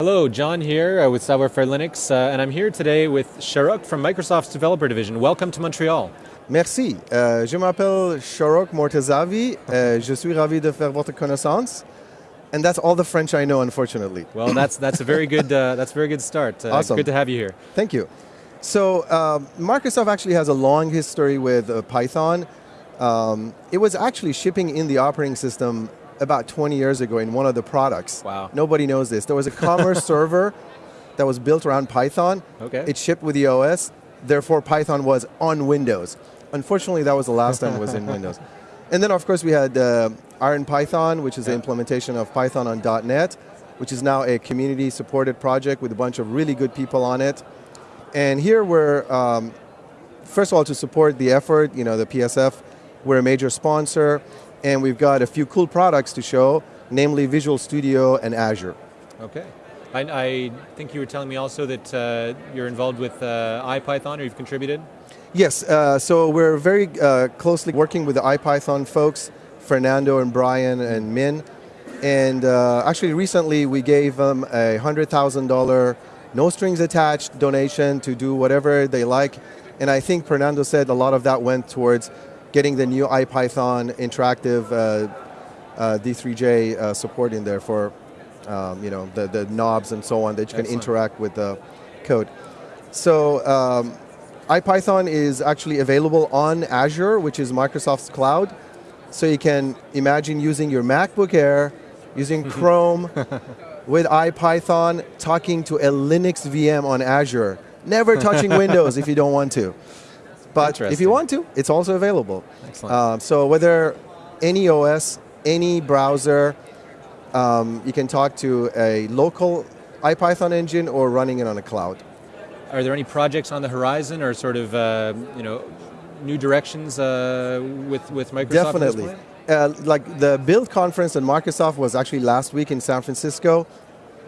Hello, John here uh, with Savoir Faire Linux, uh, and I'm here today with Shahrokh from Microsoft's developer division. Welcome to Montreal. Merci. Euh, je m'appelle Shahrokh Mortazavi. Euh, je suis ravi de faire votre connaissance. And that's all the French I know, unfortunately. Well, that's that's a very good uh, that's a very good start. Uh, Awesome. Good to have you here. Thank you. So um, Microsoft actually has a long history with uh, Python. Um, it was actually shipping in the operating system about 20 years ago in one of the products. Wow. Nobody knows this. There was a commerce server that was built around Python. Okay. It shipped with the OS. Therefore, Python was on Windows. Unfortunately, that was the last time it was in Windows. And then, of course, we had uh, Iron Python, which is the implementation of Python on .NET, which is now a community-supported project with a bunch of really good people on it. And here we're, um, first of all, to support the effort, you know, the PSF, we're a major sponsor, and we've got a few cool products to show, namely Visual Studio and Azure. Okay. I, I think you were telling me also that uh, you're involved with uh, IPython, or you've contributed. Yes, uh, so we're very uh, closely working with the IPython folks, Fernando and Brian and Min. And uh, actually, recently we gave them a $100,000 no strings attached donation to do whatever they like. And I think Fernando said a lot of that went towards getting the new IPython interactive uh, uh, D3J uh, support in there for um, you know, the, the knobs and so on that you can interact with the code. So um, IPython is actually available on Azure, which is Microsoft's cloud. So you can imagine using your MacBook Air, using Chrome, with IPython, talking to a Linux VM on Azure. Never touching Windows if you don't want to. But if you want to, it's also available. Excellent. Um, so whether any OS, any browser, um, you can talk to a local IPython engine or running it on a cloud. Are there any projects on the horizon, or sort of uh, you know new directions uh, with with Microsoft? Definitely. Uh, like the Build conference at Microsoft was actually last week in San Francisco,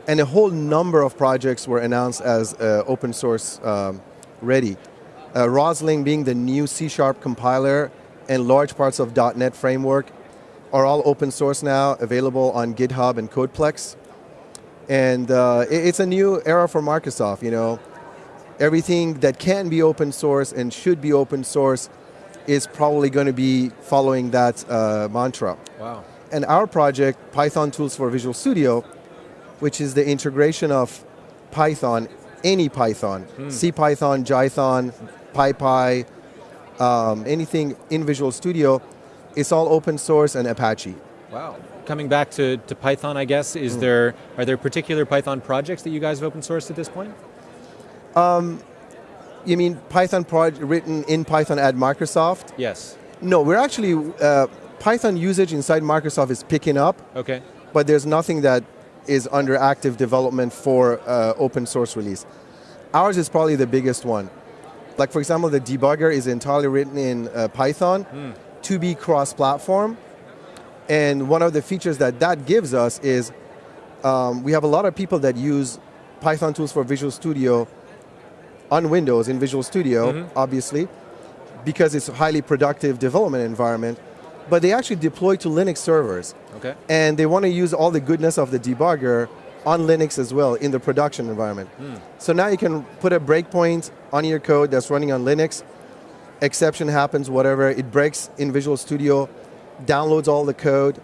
and a whole number of projects were announced as uh, open source um, ready. Uh, Roslyn being the new C Sharp compiler and large parts of .NET framework are all open source now, available on GitHub and Codeplex. And uh, it- it's a new era for Microsoft, you know. Everything that can be open source and should be open source is probably going to be following that uh, mantra. Wow. And our project, Python Tools for Visual Studio, which is the integration of Python, any Python, CPython, Jython, PyPy, um, anything in Visual Studio, it's all open source and Apache. Wow. Coming back to, to Python, I guess, is there are there particular Python projects that you guys have open sourced at this point? You mean Python project written in Python at Microsoft? Yes. No, we're actually, uh, Python usage inside Microsoft is picking up, Okay. but there's nothing that is under active development for uh, open source release. Ours is probably the biggest one. Like for example, the debugger is entirely written in uh, Python to be cross-platform. And one of the features that that gives us is um, we have a lot of people that use Python tools for Visual Studio on Windows in Visual Studio, obviously, because it's a highly productive development environment. But they actually deploy to Linux servers Okay. and they want to use all the goodness of the debugger on Linux as well in the production environment. So now you can put a breakpoint on your code that's running on Linux. Exception happens, whatever. It breaks in Visual Studio, downloads all the code.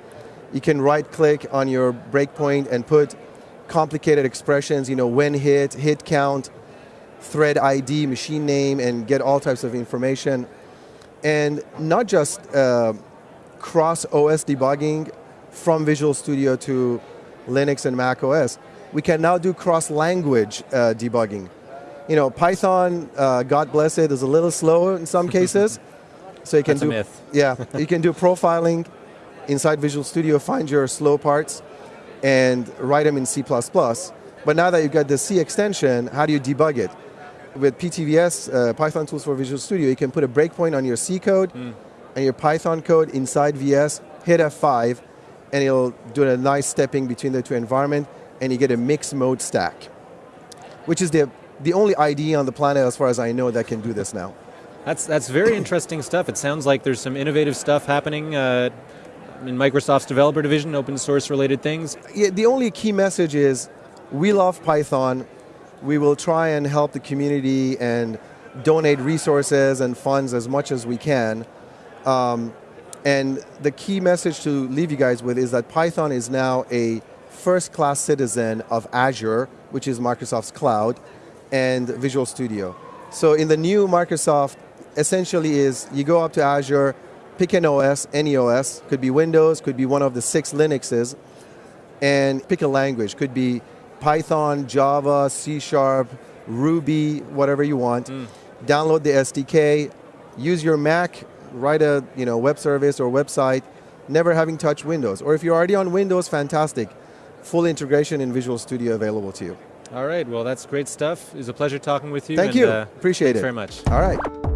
You can right click on your breakpoint and put complicated expressions, you know, when hit, hit count, thread ID, machine name, and get all types of information. And not just uh, cross OS debugging from Visual Studio to Linux and Mac OS. We can now do cross language uh, debugging. You know, Python, uh, God bless it, is a little slow in some cases. so you can That's do yeah, you can do profiling inside Visual Studio, find your slow parts, and write them in C++. But now that you've got the C extension, how do you debug it? With PTVS, uh, Python Tools for Visual Studio, you can put a breakpoint on your C code and your Python code inside VS, hit F5, and it'll do a nice stepping between the two environments, and you get a mixed mode stack, which is the, the only IDE on the planet, as far as I know, that can do this now. That's that's very interesting stuff. It sounds like there's some innovative stuff happening uh, in Microsoft's developer division, open source related things. yeah, the only key message is we love Python. We will try and help the community and donate resources and funds as much as we can. Um, and the key message to leave you guys with is that Python is now a first class citizen of Azure, which is Microsoft's cloud, and Visual Studio. So in the new Microsoft, essentially is you go up to Azure, pick an OS, any OS, could be Windows, could be one of the six Linuxes, and pick a language. Could be Python, Java, C Sharp, Ruby, whatever you want. Mm. Download the SDK, use your Mac, write a you know, web service or website, never having touched Windows. Or if you're already on Windows, fantastic. Full integration in Visual Studio available to you. All right, well, that's great stuff. It was a pleasure talking with you. Thank and, you. Uh, Appreciate it. very much. All right.